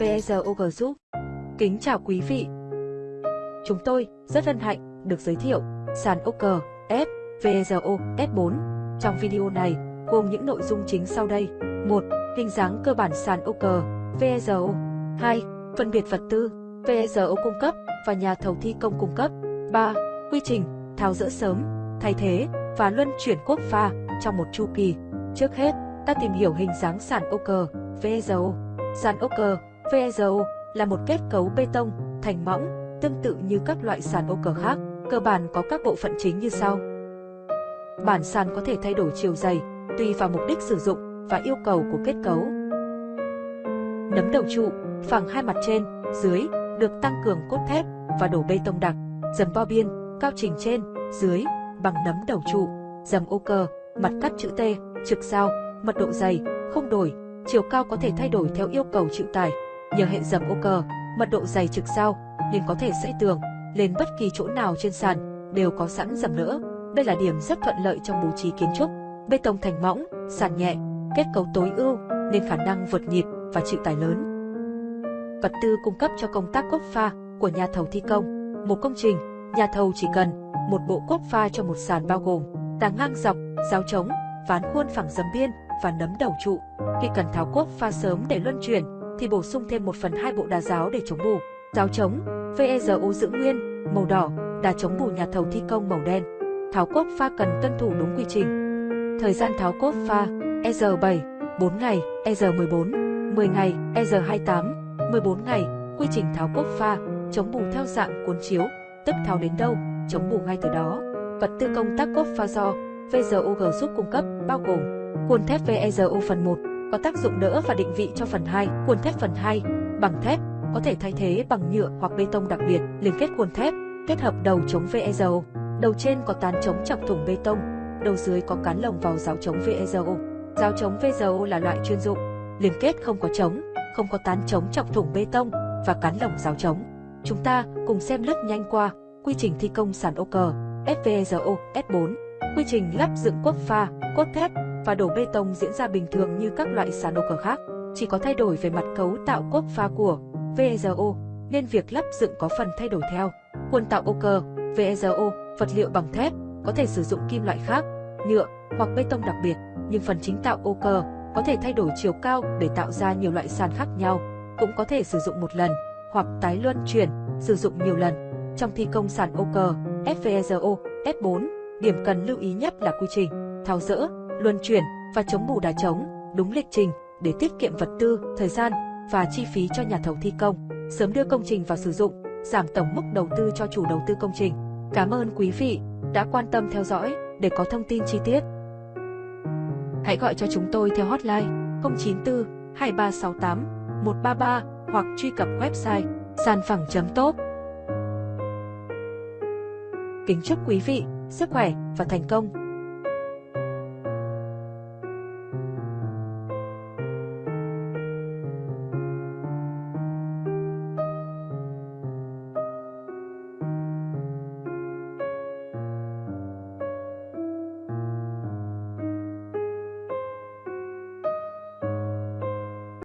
VSOG Group Kính chào quý vị. Chúng tôi rất hân hạnh được giới thiệu sàn OG F VSO S4 trong video này gồm những nội dung chính sau đây. 1. Hình dáng cơ bản sàn OG VSO 2. Phân biệt vật tư VSO cung cấp và nhà thầu thi công cung cấp 3. Quy trình tháo dỡ sớm, thay thế và luân chuyển quốc pha trong một chu kỳ. Trước hết, ta tìm hiểu hình dáng sàn ô cờ, VEZO. Sàn ô cờ, VEZO là một kết cấu bê tông, thành mỏng, tương tự như các loại sàn ô cờ khác, cơ bản có các bộ phận chính như sau. Bản sàn có thể thay đổi chiều dày, tùy vào mục đích sử dụng và yêu cầu của kết cấu. Nấm đầu trụ, phẳng hai mặt trên, dưới, được tăng cường cốt thép và đổ bê tông đặc, dầm bao biên, cao trình trên, dưới, bằng nấm đầu trụ, dầm ô cơ, mặt cắt chữ T, trực sao, mật độ dày, không đổi, chiều cao có thể thay đổi theo yêu cầu chịu tải. Nhờ hệ dầm ô cơ, mật độ dày trực sao, nên có thể xây tường, lên bất kỳ chỗ nào trên sàn, đều có sẵn dầm nữa. Đây là điểm rất thuận lợi trong bố trí kiến trúc. Bê tông thành mỏng, sàn nhẹ, kết cấu tối ưu, nên khả năng vượt nhịp và chịu tải lớn. Vật tư cung cấp cho công tác cốt pha của nhà thầu thi công. Một công trình, nhà thầu chỉ cần một bộ cốt pha cho một sàn bao gồm tàng ngang dọc, giáo trống, ván khuôn phẳng dấm biên và nấm đầu trụ. Khi cần tháo cốt pha sớm để luân chuyển, thì bổ sung thêm 1 phần 2 bộ đà giáo để chống bù. Giáo trống, VEZU giữ nguyên, màu đỏ, đà chống bù nhà thầu thi công màu đen. Tháo cốt pha cần tuân thủ đúng quy trình. Thời gian tháo cốt pha, EZ7, 4 ngày, EZ14, 10 ngày, EZ28, 14 ngày, quy trình tháo cốt pha, chống bù theo dạng cuốn chiếu, tức tháo đến đâu, chống bù ngay từ đó. Vật tư công tác cốt pha do VZOG giúp cung cấp bao gồm cuộn thép VEZO phần 1, có tác dụng đỡ và định vị cho phần 2, cuộn thép phần 2, bằng thép, có thể thay thế bằng nhựa hoặc bê tông đặc biệt, liên kết cuộn thép, kết hợp đầu chống VEZO. Đầu trên có tán chống chọc thủng bê tông, đầu dưới có cán lồng vào giáo chống VEZO. Giáo chống VEZO là loại chuyên dụng, liên kết không có chống, không có tán chống chọc thủng bê tông và cán lồng giáo chống. Chúng ta cùng xem lướt nhanh qua quy trình thi công sàn ô cờ FVEZO S4, quy trình lắp dựng quốc pha, cốt thép và đổ bê tông diễn ra bình thường như các loại sàn ô cờ khác, chỉ có thay đổi về mặt cấu tạo cốt pha của VZO nên việc lắp dựng có phần thay đổi theo. Khuôn tạo ô cờ, VEZO, vật liệu bằng thép, có thể sử dụng kim loại khác, nhựa hoặc bê tông đặc biệt, nhưng phần chính tạo ô cờ có thể thay đổi chiều cao để tạo ra nhiều loại sàn khác nhau, cũng có thể sử dụng một lần hoặc tái luân chuyển, sử dụng nhiều lần. Trong thi công sàn ô cờ, FVEZO, F4, điểm cần lưu ý nhất là quy trình, tháo rỡ, luân chuyển và chống bù đá trống, đúng lịch trình để tiết kiệm vật tư, thời gian và chi phí cho nhà thầu thi công, sớm đưa công trình vào sử dụng, giảm tổng mức đầu tư cho chủ đầu tư công trình. Cảm ơn quý vị đã quan tâm theo dõi để có thông tin chi tiết. Hãy gọi cho chúng tôi theo hotline 094 2368 133 hoặc truy cập website sàn phẳng.top. Kính chúc quý vị sức khỏe và thành công!